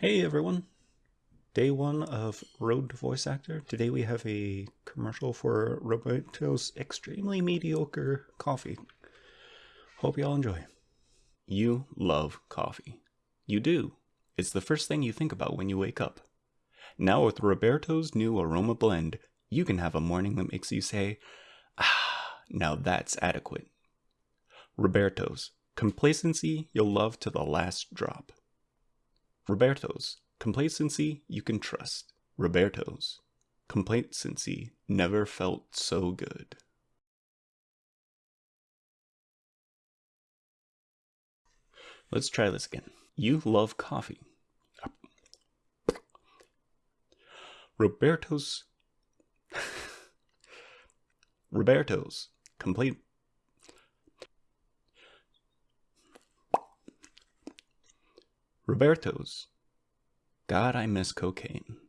Hey everyone! Day one of Road to Voice Actor. Today we have a commercial for Roberto's extremely mediocre coffee. Hope y'all enjoy. You love coffee. You do. It's the first thing you think about when you wake up. Now with Roberto's new aroma blend, you can have a morning that makes you say, ah, now that's adequate. Roberto's. Complacency you'll love to the last drop. Roberto's. Complacency you can trust. Roberto's. Complacency never felt so good. Let's try this again. You love coffee. Roberto's. Roberto's. Complaint. Roberto's. God, I miss cocaine.